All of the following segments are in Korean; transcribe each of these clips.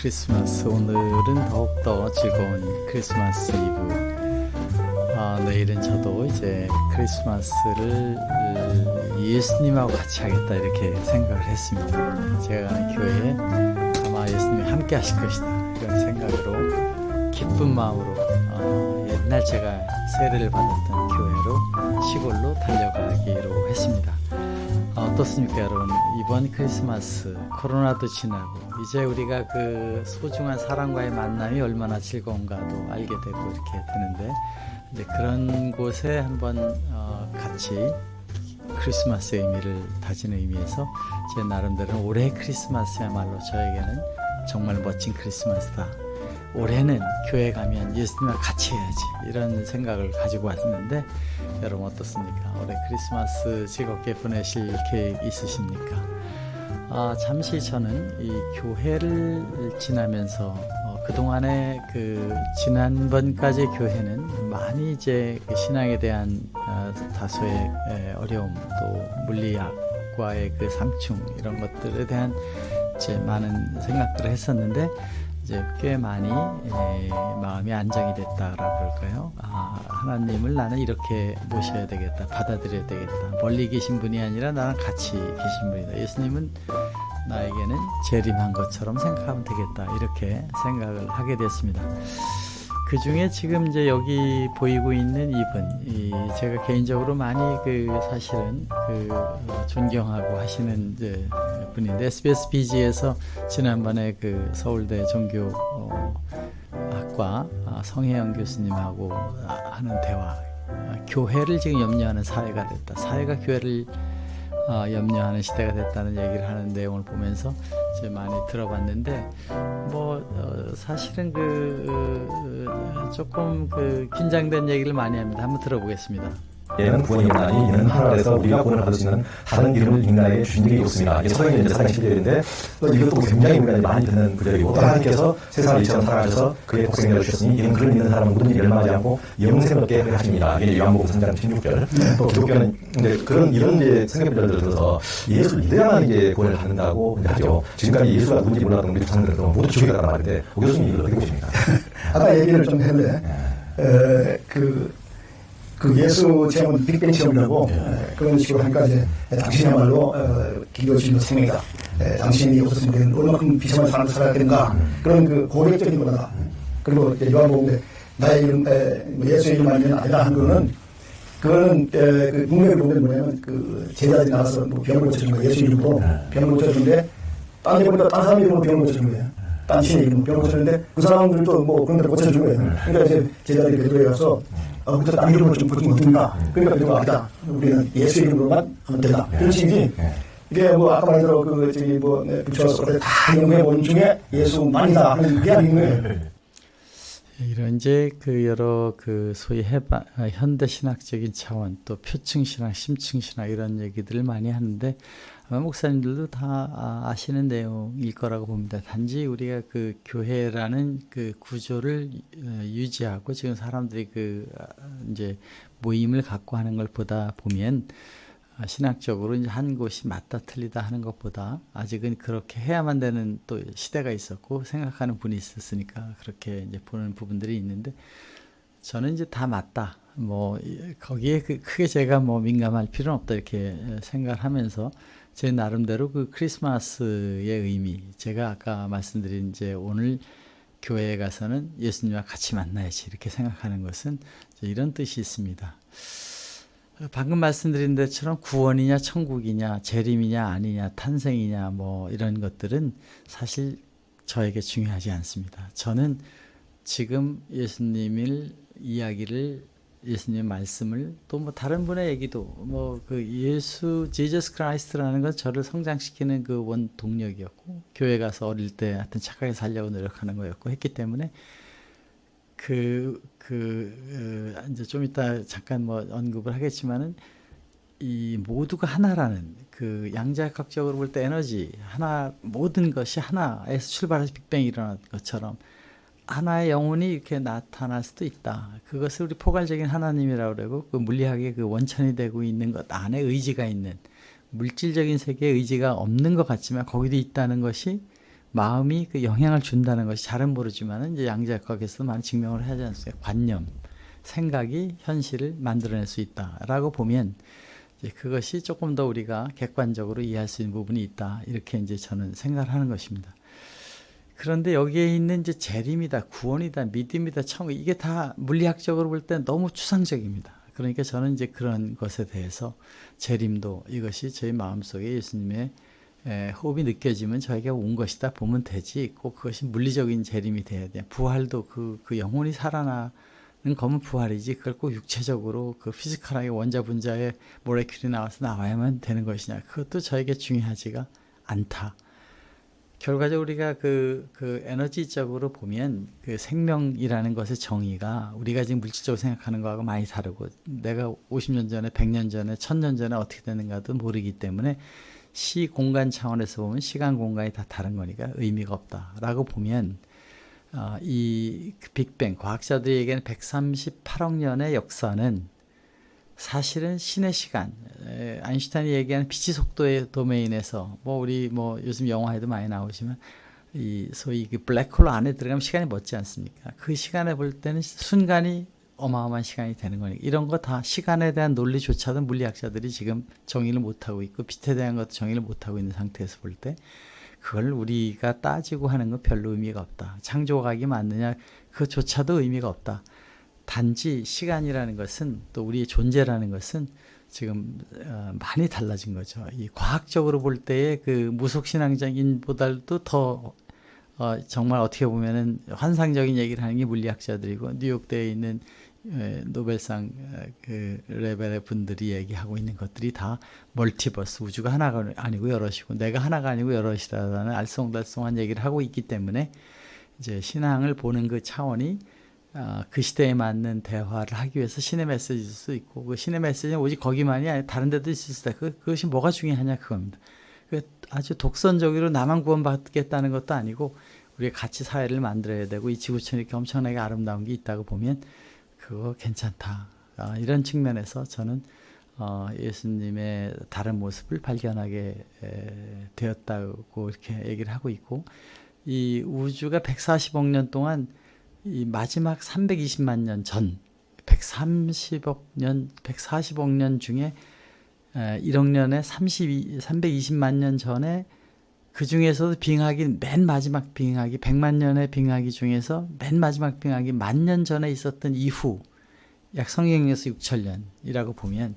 크리스마스. 오늘은 더욱더 즐거운 크리스마스 이브. 아, 내일은 저도 이제 크리스마스를 예수님하고 같이 하겠다 이렇게 생각을 했습니다. 제가 가는 교회에 아마 예수님이 함께 하실 것이다. 그런 생각으로 기쁜 마음으로 어, 옛날 제가 세례를 받았던 교회로 시골로 달려가기로 했습니다. 어떻습니까 여러분? 이번 크리스마스 코로나도 지나고 이제 우리가 그 소중한 사람과의 만남이 얼마나 즐거운가도 알게 되고 이렇게 되는데 이제 그런 곳에 한번 어 같이 크리스마스 의미를 다지는 의미에서 제 나름대로 올해 크리스마스야말로 저에게는 정말 멋진 크리스마스다 올해는 교회 가면 예수님과 같이 해야지 이런 생각을 가지고 왔는데 여러분 어떻습니까? 올해 크리스마스 즐겁게 보내실 계획 있으십니까? 아, 잠시 저는 이 교회를 지나면서 어, 그동안에 그 지난번까지 교회는 많이 이제 그 신앙에 대한 어, 다소의 에, 어려움 또 물리학과의 그 상충 이런 것들에 대한 이제 많은 생각들을 했었는데 이제 꽤 많이 에, 마음이 안정이 됐다라고 그럴까요? 아, 하나님을 나는 이렇게 모셔야 되겠다, 받아들여야 되겠다. 멀리 계신 분이 아니라 나랑 같이 계신 분이다. 예수님은 나에게는 재림한 것처럼 생각하면 되겠다. 이렇게 생각을 하게 됐습니다. 그 중에 지금 이제 여기 보이고 있는 이분, 이 제가 개인적으로 많이 그 사실은 그 존경하고 하시는 이제 분인데 SBS BG에서 지난번에 그 서울대 종교 학과 성혜영 교수님하고 하는 대화, 교회를 지금 염려하는 사회가 됐다. 사회가 교회를 어, 염려하는 시대가 됐다는 얘기를 하는 내용을 보면서 이제 많이 들어봤는데 뭐 어, 사실은 그 어, 조금 그 긴장된 얘기를 많이 합니다. 한번 들어보겠습니다. 얘는 구원이 없나니 이는 하늘에서 우리가 구원을 받을 수 있는 다른 이름을 인간에게 주신 적이 없습니다. 이게 서경이 이제 사장 11절인데 또 이것도 굉장히 우리가 많이 듣는 구절이고 또 하나님께서 세상을 이처럼 사랑하셔서 그의 독생자를 주셨으니 이는 그를 믿는 사람은 모든지 멸망하지 않고 영생을 얻게 하십니다. 이게 요한복음 3장 16절. 또 기독교는 이제 그런 이런 이제 생각들을 들어서 예수를 믿어야만 이제 구원을 받는다고 하죠. 지금까지 예수가 누군지 몰랐던 우리 조상들은 모두 갔단 말인데 오 교수님 이걸 어떻게 보십니까? 아까 얘기를 좀 했는데 에, 그, 그 예수 체험은 빅뱅 체험이라고 에, 그런 식으로 하니까 이제 당신이야말로 어, 기도주의 생명이다. 에, 당신이 없었으면 얼마큼 비참한 살아야 되는가 그런 그 고객적인 거다. 그리고 요한복음에 나의 이름 에, 뭐 예수의 이름 아니면 아니다 한 거는 그거는 에, 그 문맥을 보면 뭐냐면 그 제자들이 나가서 뭐 병을 고쳐준 거예요. 예수 이름으로 병을 고쳐주는데 딴 데보다 딴 사람 이름으로 병을 고쳐준 거예요. 딴 신의 이름으로 병을 고쳐주는데 그 사람들도 뭐 그런 데를 고쳐준 거예요. 그러니까 이제 제자들이 베드로에 가서 어, 그때 딴 이름으로 좀 고치면 어떻는가. 그러니까 베드로가 아니다. 우리는 예수 이름으로만 하면 된다. 그런 식이지. 이게 뭐 아까 말한 대로 그 저기 뭐 붙여서 다 연구해 본 중에 예수만이다 하는 게 아닌 거예요. 이런 이제 그 여러 그 소위 해방 현대 신학적인 차원 또 표층 신학, 심층 신학 이런 얘기들을 많이 하는데 목사님들도 다 아시는 내용일 거라고 봅니다. 단지 우리가 그 교회라는 그 구조를 유지하고 지금 사람들이 그 이제 모임을 갖고 하는 걸 보다 보면 신학적으로 이제 한 곳이 맞다 틀리다 하는 것보다 아직은 그렇게 해야만 되는 또 시대가 있었고 생각하는 분이 있었으니까 그렇게 이제 보는 부분들이 있는데 저는 이제 다 맞다. 뭐 거기에 그 크게 제가 뭐 민감할 필요는 없다 이렇게 생각을 하면서 제 나름대로 그 크리스마스의 의미 제가 아까 말씀드린 이제 오늘 교회에 가서는 예수님과 같이 만나야지 이렇게 생각하는 것은 이런 뜻이 있습니다. 방금 말씀드린 것처럼 구원이냐 천국이냐 재림이냐 아니냐 탄생이냐 뭐 이런 것들은 사실 저에게 중요하지 않습니다. 저는 지금 예수님을 이야기를 예수님의 말씀을 또 뭐 다른 분의 얘기도 뭐 그 예수 Jesus Christ라는 건 저를 성장시키는 그 원동력이었고 교회 가서 어릴 때 하여튼 착하게 살려고 노력하는 거였고 했기 때문에 그, 그, 어, 이제 좀 이따 잠깐 뭐 언급을 하겠지만은 이 모두가 하나라는 그 양자역학적으로 볼 때 에너지 하나 모든 것이 하나에서 출발해서 빅뱅이 일어난 것처럼 하나의 영혼이 이렇게 나타날 수도 있다. 그것을 우리 포괄적인 하나님이라고 그러고 그 물리학의 그 원천이 되고 있는 것 안에 의지가 있는 물질적인 세계에 의지가 없는 것 같지만 거기도 있다는 것이 마음이 그 영향을 준다는 것이 잘은 모르지만은 이제 양자역학에서 많이 증명을 하지 않습니까? 관념, 생각이 현실을 만들어낼 수 있다라고 보면 그것이 조금 더 우리가 객관적으로 이해할 수 있는 부분이 있다 이렇게 이제 저는 생각을 하는 것입니다. 그런데 여기에 있는 이제 재림이다, 구원이다, 믿음이다, 천국 이게 다 물리학적으로 볼 때 너무 추상적입니다. 그러니까 저는 이제 그런 것에 대해서 재림도 이것이 저희 마음속에 예수님의 에, 호흡이 느껴지면 저에게 온 것이다 보면 되지 꼭 그것이 물리적인 재림이 돼야 돼. 부활도 그, 그 영혼이 살아나는 거면 부활이지 그걸 꼭 육체적으로 그 피지컬하게 원자 분자의 모레큘이 나와서 나와야만 되는 것이냐 그것도 저에게 중요하지가 않다. 결과적으로 우리가 그, 그 에너지적으로 보면 그 생명이라는 것의 정의가 우리가 지금 물질적으로 생각하는 거하고 많이 다르고 내가 50년 전에 100년 전에 1000년 전에 어떻게 되는가도 모르기 때문에 시 공간 차원에서 보면 시간 공간이 다 다른 거니까 의미가 없다라고 보면 어, 이 빅뱅 과학자들이 얘기하는 138억 년의 역사는 사실은 신의 시간 에, 아인슈타인이 얘기하는 빛의 속도의 도메인에서 뭐 우리 뭐 요즘 영화에도 많이 나오지만 이 소위 그 블랙홀 안에 들어가면 시간이 멎지 않습니까? 그 시간에 볼 때는 순간이 어마어마한 시간이 되는 거니까 이런 거 다 시간에 대한 논리조차도 물리학자들이 지금 정의를 못하고 있고 빛에 대한 것도 정의를 못하고 있는 상태에서 볼 때 그걸 우리가 따지고 하는 건 별로 의미가 없다. 창조학이 맞느냐 그조차도 의미가 없다. 단지 시간이라는 것은 또 우리의 존재라는 것은 지금 어, 많이 달라진 거죠. 이 과학적으로 볼 때의 그 무속신앙적인보다도 더 어, 정말 어떻게 보면은 환상적인 얘기를 하는 게 물리학자들이고 뉴욕대에 있는 에, 노벨상 에, 그 레벨의 분들이 얘기하고 있는 것들이 다 멀티버스 우주가 하나가 아니고 여럿이고 내가 하나가 아니고 여럿이라는 알쏭달쏭한 얘기를 하고 있기 때문에 이제 신앙을 보는 그 차원이 어, 그 시대에 맞는 대화를 하기 위해서 신의 메시지일 수 있고 그 신의 메시지는 오직 거기만이 아니라 다른 데도 있을 수 있다. 그, 그것이 뭐가 중요하냐 그겁니다. 그 아주 독선적으로 나만 구원받겠다는 것도 아니고 우리가 같이 사회를 만들어야 되고 이 지구촌이 이렇게 엄청나게 아름다운 게 있다고 보면 그거 괜찮다. 아, 이런 측면에서 저는 어, 예수님의 다른 모습을 발견하게 에, 되었다고 이렇게 얘기를 하고 있고 이 우주가 140억 년 동안 이 마지막 320만 년 전 130억 년, 140억 년 중에 1억 년에 32, 320만 년 전에 그 중에서도 빙하기 맨 마지막 빙하기 100만 년의 빙하기 중에서 맨 마지막 빙하기 만 년 전에 있었던 이후 약 성경에서 6천 년이라고 보면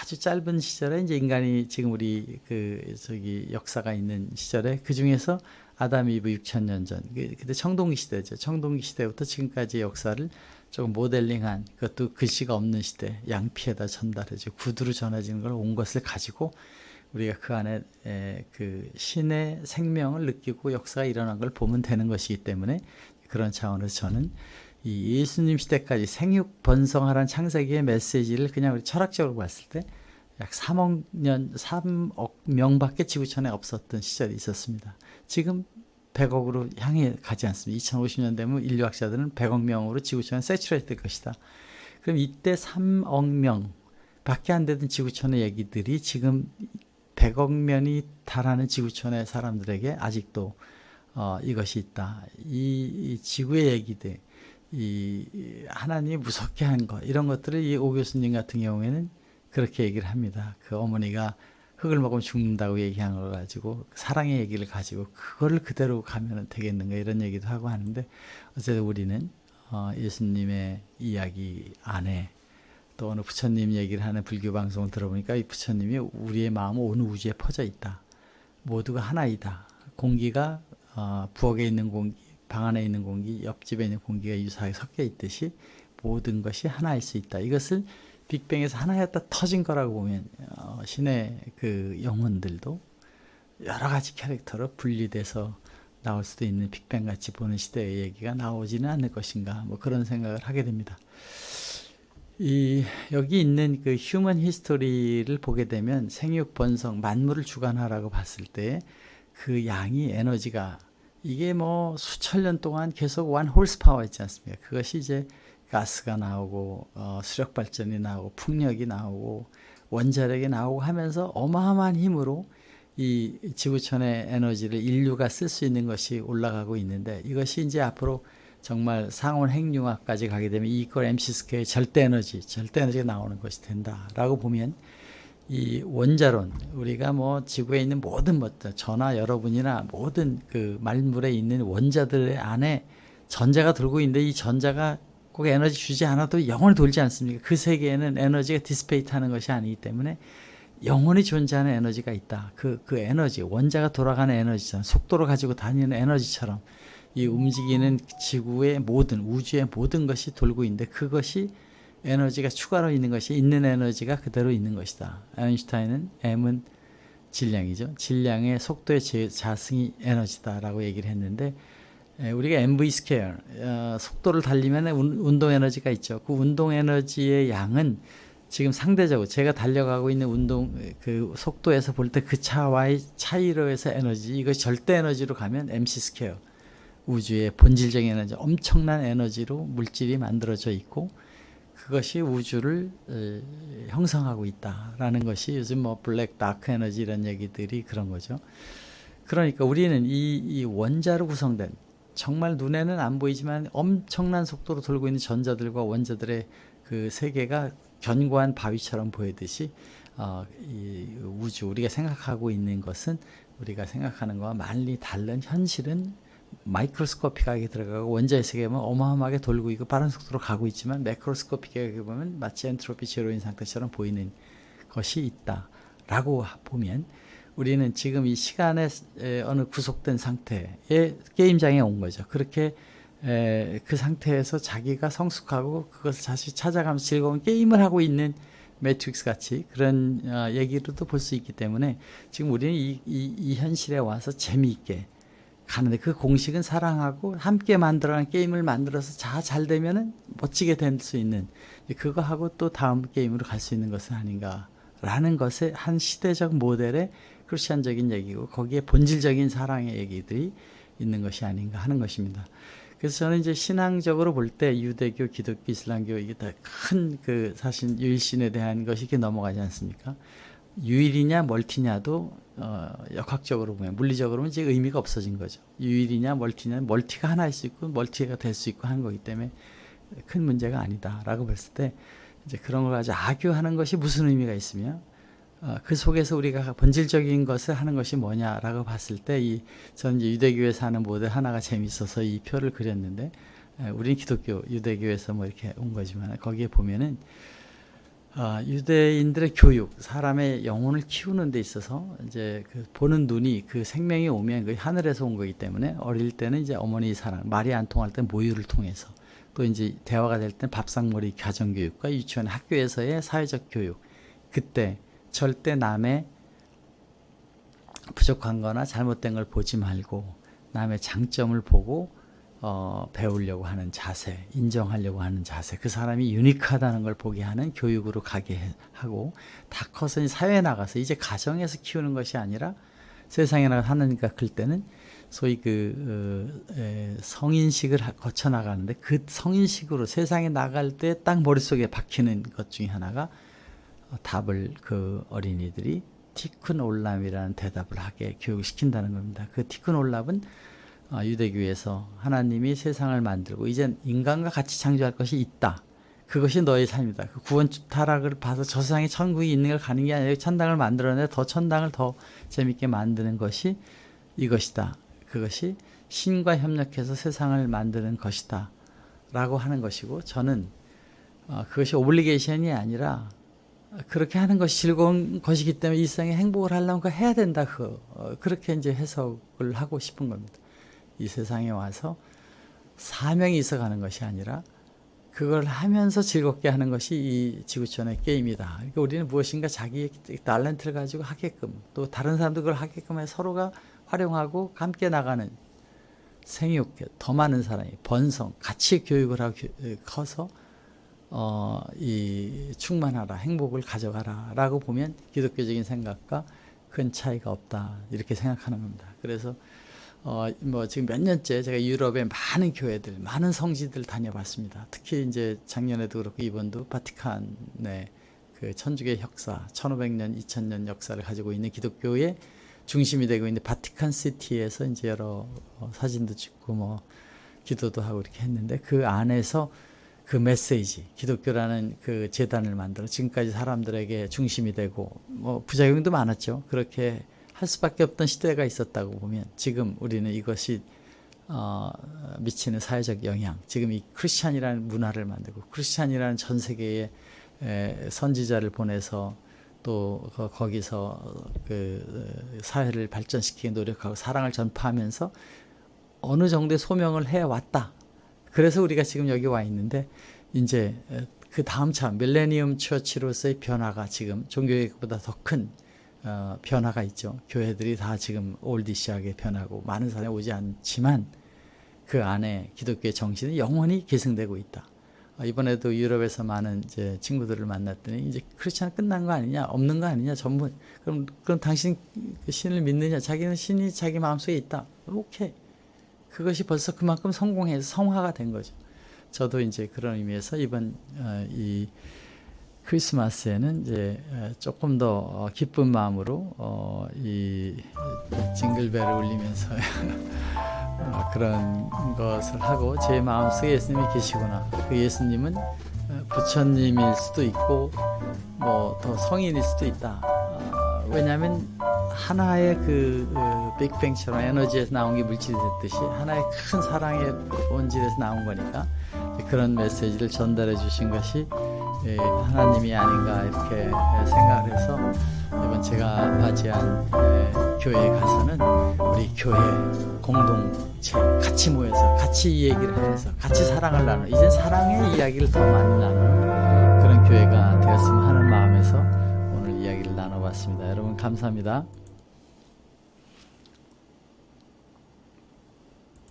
아주 짧은 시절에 이제 인간이 지금 우리 그 저기 역사가 있는 시절에 그 중에서 아담 이브 6천 년 전, 그, 그때 청동기 시대죠. 청동기 시대부터 지금까지의 역사를 조금 모델링한 그것도 글씨가 없는 시대, 양피에다 전달해줘 구두로 전해지는 걸 온 것을 가지고 우리가 그 안에 에, 그 신의 생명을 느끼고 역사가 일어난 걸 보면 되는 것이기 때문에 그런 차원에서 저는 이 예수님 시대까지 생육 번성하라는 창세기의 메시지를 그냥 우리 철학적으로 봤을 때 약 3억 년, 3억 명밖에 지구촌에 없었던 시절이 있었습니다. 지금 100억으로 향해 가지 않습니다. 2050년 되면 인류학자들은 100억 명으로 지구촌에 세츄레이트 될 것이다. 그럼 이때 3억 명 밖에 안 되던 지구촌의 얘기들이 지금 100억 명이 달하는 지구촌의 사람들에게 아직도 어, 이것이 있다. 이, 이 지구의 얘기들, 이 하나님이 무섭게 한 것, 이런 것들을 이 오 교수님 같은 경우에는 그렇게 얘기를 합니다. 그 어머니가 흙을 먹으면 죽는다고 얘기한 걸 가지고 사랑의 얘기를 가지고 그거를 그대로 가면 되겠는가 이런 얘기도 하고 하는데 어쨌든 우리는 어, 예수님의 이야기 안에 또 어느 부처님 얘기를 하는 불교 방송을 들어보니까 이 부처님이 우리의 마음은 온 우주에 퍼져 있다. 모두가 하나이다. 공기가 어, 부엌에 있는 공기, 방 안에 있는 공기, 옆집에 있는 공기가 유사하게 섞여 있듯이 모든 것이 하나일 수 있다. 이것을 빅뱅에서 하나였다 터진 거라고 보면 어, 신의 그 영혼들도 여러 가지 캐릭터로 분리돼서 나올 수도 있는 빅뱅 같이 보는 시대의 얘기가 나오지는 않을 것인가 뭐 그런 생각을 하게 됩니다. 이 여기 있는 그 human history를 보게 되면 생육 번성 만물을 주관하라고 봤을 때 그 양이 에너지가 이게 뭐 수천 년 동안 계속 one horse power 있지 않습니까? 그것이 이제 가스가 나오고 어, 수력 발전이 나오고 풍력이 나오고 원자력이 나오고 하면서 어마어마한 힘으로 이 지구촌의 에너지를 인류가 쓸 수 있는 것이 올라가고 있는데 이것이 이제 앞으로 정말 상온 핵융합까지 가게 되면 이퀄 MC 스퀘어의 절대 에너지, 절대 에너지가 나오는 것이 된다라고 보면 이 원자론 우리가 뭐 지구에 있는 모든 것들 전화 여러분이나 모든 그 만물에 있는 원자들 안에 전자가 돌고 있는데 이 전자가 꼭 에너지 주지 않아도 영원히 돌지 않습니까? 그 세계에는 에너지가 dissipate 하는 것이 아니기 때문에 영원히 존재하는 에너지가 있다. 그, 그 에너지, 원자가 돌아가는 에너지처럼, 속도를 가지고 다니는 에너지처럼 이 움직이는 지구의 모든, 우주의 모든 것이 돌고 있는데 그것이 에너지가 추가로 있는 것이 있는 에너지가 그대로 있는 것이다. 아인슈타인은 M은 질량이죠. 질량의 속도의 제- 자승이 에너지다라고 얘기를 했는데 에, 우리가 MV square 어, 속도를 달리면 운- 운동 에너지가 있죠. 그 운동 에너지의 양은 지금 상대적으로 제가 달려가고 있는 운동 그 속도에서 볼 때 그 차와의 차이로 해서 에너지 이것이 절대 에너지로 가면 MC square 우주의 본질적인 에너지 엄청난 에너지로 물질이 만들어져 있고 그것이 우주를 에, 형성하고 있다라는 것이 요즘 뭐 black dark 에너지 이런 얘기들이 그런 거죠. 그러니까 우리는 이, 이 원자로 구성된 정말 눈에는 안 보이지만 엄청난 속도로 돌고 있는 전자들과 원자들의 그 세계가 견고한 바위처럼 보이듯이 어, 이 우주 우리가 생각하고 있는 것은 우리가 생각하는 것과 많이 다른 현실은 마이크로스코픽하게 들어가고 원자의 세계는 어마어마하게 돌고 있고 빠른 속도로 가고 있지만 매크로스코픽하게 보면 마치 엔트로피 제로인 상태처럼 보이는 것이 있다라고 보면 우리는 지금 이 시간의 에, 어느 구속된 상태의 게임장에 온 거죠. 그렇게 에, 그 상태에서 자기가 성숙하고 그것을 다시 찾아가면서 즐거운 게임을 하고 있는 매트릭스 같이 그런 어, 얘기로도 볼 수 있기 때문에 지금 우리는 이, 이, 이 현실에 와서 재미있게 가는데 그 공식은 사랑하고 함께 만들어낸 게임을 만들어서 자 잘 되면은 멋지게 될 수 있는 그거 하고 또 다음 게임으로 갈 수 있는 것은 아닌가라는 것의 한 시대적 모델의 크리스천적인 얘기고 거기에 본질적인 사랑의 얘기들이 있는 것이 아닌가 하는 것입니다. 그래서 저는 이제 신앙적으로 볼 때 유대교, 기독교, 이슬람교 이게 다 큰 그 사실 유일신에 대한 것이 이렇게 넘어가지 않습니까? 유일이냐 멀티냐도 어, 역학적으로 보면 물리적으로 이제 의미가 없어진 거죠. 유일이냐 멀티냐 멀티가 하나일 수 있고 멀티가 될 수 있고 하는 거기 때문에 큰 문제가 아니다라고 봤을 때 이제 그런 걸 가지고 악유하는 것이 무슨 의미가 있으며 어, 그 속에서 우리가 본질적인 것을 하는 것이 뭐냐라고 봤을 때이 이제 유대교에서 하는 모델 하나가 재밌어서 이 표를 그렸는데 에, 우리는 기독교 유대교에서 뭐 이렇게 온 거지만 거기에 보면은 어, 유대인들의 교육, 사람의 영혼을 키우는 데 있어서 이제 그 보는 눈이 그 생명이 오면 그 하늘에서 온 거기 때문에 어릴 때는 이제 어머니 사랑, 말이 안 통할 때 모유를 통해서 또 이제 대화가 될 때 밥상머리 가정교육과 유치원 학교에서의 사회적 교육 그때 절대 남의 부족한 거나 잘못된 걸 보지 말고 남의 장점을 보고 어, 배우려고 하는 자세, 인정하려고 하는 자세, 그 사람이 유니크하다는 걸 보게 하는 교육으로 가게 해- 하고 다 커서 사회에 나가서 이제 가정에서 키우는 것이 아니라 세상에 나가 하느니까 클 때는 소위 그 어, 에, 성인식을 하- 거쳐 나가는데 그 성인식으로 세상에 나갈 때 딱 머릿속에 박히는 것 중에 하나가 어, 답을 그 어린이들이 티큰 올람이라는 대답을 하게 교육시킨다는 겁니다. 그 티큰 올람은 어, 유대교에서 하나님이 세상을 만들고 이제 인간과 같이 창조할 것이 있다. 그것이 너의 삶이다. 그 구원 타락을 봐서 저 세상에 천국이 있는 걸 가는 게 아니라 천당을 만들어내 더 천당을 더 재밌게 만드는 것이 이것이다. 그것이 신과 협력해서 세상을 만드는 것이다. 라고 하는 것이고 저는 어, 그것이 오블리게이션이 아니라 그렇게 하는 것이 즐거운 것이기 때문에 이 세상에 행복을 하려면 해야 된다. 그 어, 그렇게 이제 해석을 하고 싶은 겁니다. 이 세상에 와서 사명이 있어 가는 것이 아니라 그걸 하면서 즐겁게 하는 것이 이 지구촌의 게임이다. 그러니까 우리는 무엇인가 자기의 탤런트를 가지고 하게끔 또 다른 사람도 그걸 하게끔 해 서로가 활용하고 함께 나가는 생육, 더 많은 사람이 번성, 같이 교육을 하고 교- 커서 어, 이 충만하라, 행복을 가져가라 라고 보면 기독교적인 생각과 큰 차이가 없다. 이렇게 생각하는 겁니다. 그래서 어, 뭐 지금 몇 년째 제가 유럽의 많은 교회들, 많은 성지들 다녀봤습니다. 특히 이제 작년에도 그렇고 이번도 바티칸의 그 천주교 역사, 1500년, 2000년 역사를 가지고 있는 기독교의 중심이 되고 있는 바티칸 시티에서 이제 여러 어, 사진도 찍고 뭐 기도도 하고 이렇게 했는데 그 안에서 그 메시지 기독교라는 그 재단을 만들어 지금까지 사람들에게 중심이 되고 뭐 부작용도 많았죠. 그렇게 할 수밖에 없던 시대가 있었다고 보면 지금 우리는 이것이 어, 미치는 사회적 영향 지금 이 크리스찬이라는 문화를 만들고 크리스찬이라는 전 세계에 에, 선지자를 보내서 또 거- 거기서 그 사회를 발전시키기 노력하고 사랑을 전파하면서 어느 정도의 소명을 해 왔다. 그래서 우리가 지금 여기 와 있는데 이제 그 다음 차 밀레니엄 처치로서의 변화가 지금 종교개혁보다 더큰 어, 변화가 있죠. 교회들이 다 지금 올디시하게 변하고 많은 사람이 오지 않지만 그 안에 기독교의 정신은 영원히 계승되고 있다. 어, 이번에도 유럽에서 많은 이제 친구들을 만났더니 이제 크리스찬 끝난 거 아니냐, 없는 거 아니냐, 전부 그럼 그럼 당신 그 신을 믿느냐? 자기는 신이 자기 마음속에 있다. 오케이. 그것이 벌써 그만큼 성공해서 성화가 된 거죠. 저도 이제 그런 의미에서 이번 어, 이 크리스마스에는 이제 어, 조금 더 어, 기쁜 마음으로 어, 이 징글벨을 울리면서 어, 그런 것을 하고 제 마음속에 예수님이 계시구나. 그 예수님은 어, 부처님일 수도 있고 뭐 더 성인일 수도 있다. 어, 왜냐하면 하나의 그, 그 빅뱅처럼 에너지에서 나온 게 물질이 됐듯이 하나의 큰 사랑의 본질에서 나온 거니까 그런 메시지를 전달해 주신 것이 예, 하나님이 아닌가 이렇게 생각을 해서 이번 제가 맞이한 예, 교회에 가서는 우리 교회 공동체 같이 모여서 같이 이 얘기를 하면서 같이 사랑을 나누 이제 사랑의 이야기를 더 많이 나누는 그런 교회가 되었으면 하는 마음에서 나눠봤습니다. 여러분 감사합니다.